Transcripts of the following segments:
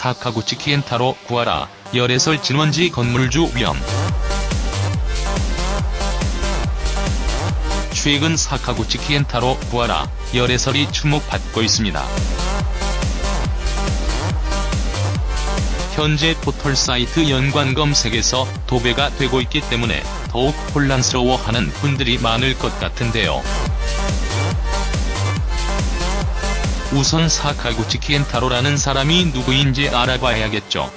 사카구치 키엔타로 구하라, 열애설 진원지 건물주 위험. 최근 사카구치 키엔타로 구하라, 열애설이 주목받고 있습니다. 현재 포털 사이트 연관 검색에서 도배가 되고 있기 때문에 더욱 혼란스러워하는 분들이 많을 것 같은데요. 우선 사카구치 키엔타로라는 사람이 누구인지 알아봐야겠죠.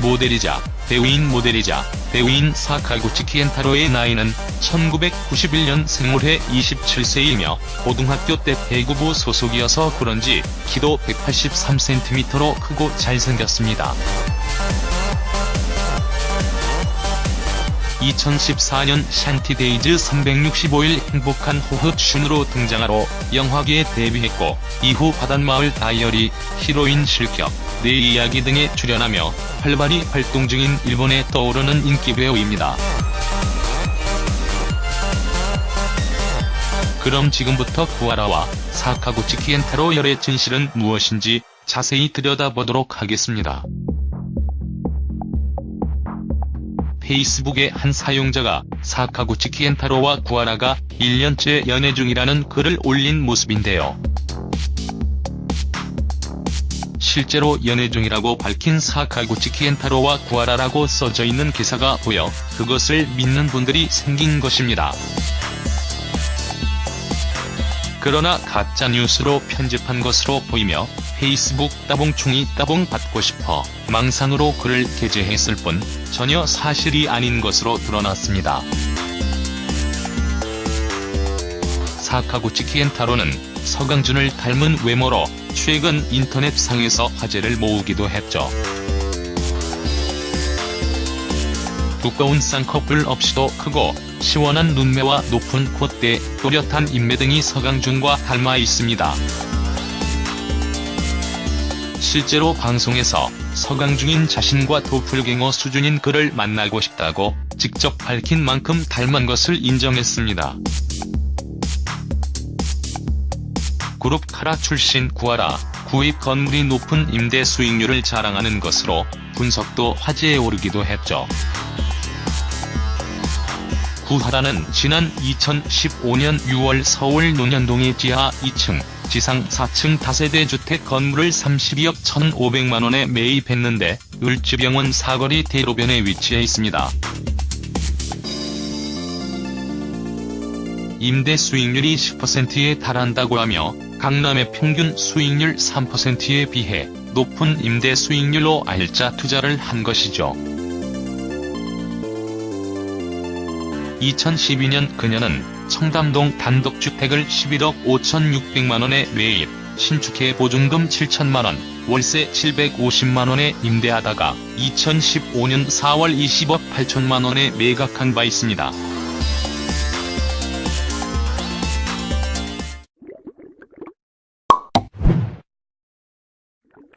모델이자 배우인 모델이자 배우인 사카구치 키엔타로의 나이는 1991년 생물해 27세이며 고등학교 때 배구부 소속이어서 그런지 키도 183cm로 크고 잘생겼습니다. 2014년 샨티데이즈 365일 행복한 호흡 슌으로 등장하며 영화계에 데뷔했고 이후 바닷마을 다이어리, 히로인 실격, 내 이야기 등에 출연하며 활발히 활동 중인 일본에 떠오르는 인기 배우입니다. 그럼 지금부터 구하라와 사카구치 켄타로 열애의 진실은 무엇인지 자세히 들여다보도록 하겠습니다. 페이스북의 한 사용자가 사카구치 키엔타로와 구하라가 1년째 연애 중이라는 글을 올린 모습인데요. 실제로 연애 중이라고 밝힌 사카구치 키엔타로와 구하라라고 써져 있는 기사가 보여 그것을 믿는 분들이 생긴 것입니다. 그러나 가짜뉴스로 편집한 것으로 보이며 페이스북 따봉충이 따봉 받고 싶어 망상으로 글을 게재했을 뿐 전혀 사실이 아닌 것으로 드러났습니다. 사카구치 키엔타로는 서강준을 닮은 외모로 최근 인터넷상에서 화제를 모으기도 했죠. 두꺼운 쌍꺼풀 없이도 크고 시원한 눈매와 높은 콧대, 또렷한 인매 등이 서강준과 닮아 있습니다. 실제로 방송에서 서강준인 자신과 도플갱어 수준인 그를 만나고 싶다고 직접 밝힌 만큼 닮은 것을 인정했습니다. 그룹 카라 출신 구하라, 구입 건물이 높은 임대 수익률을 자랑하는 것으로 분석도 화제에 오르기도 했죠. 구하라는 지난 2015년 6월 서울 논현동의 지하 2층, 지상 4층 다세대 주택 건물을 32억 1,500만원에 매입했는데 을지병원 사거리 대로변에 위치해 있습니다. 임대 수익률이 10%에 달한다고 하며 강남의 평균 수익률 3%에 비해 높은 임대 수익률로 알짜 투자를 한 것이죠. 2012년 그녀는 청담동 단독주택을 11억 5,600만원에 매입, 신축해 보증금 7천만원, 월세 750만원에 임대하다가 2015년 4월 20억 8천만원에 매각한 바 있습니다.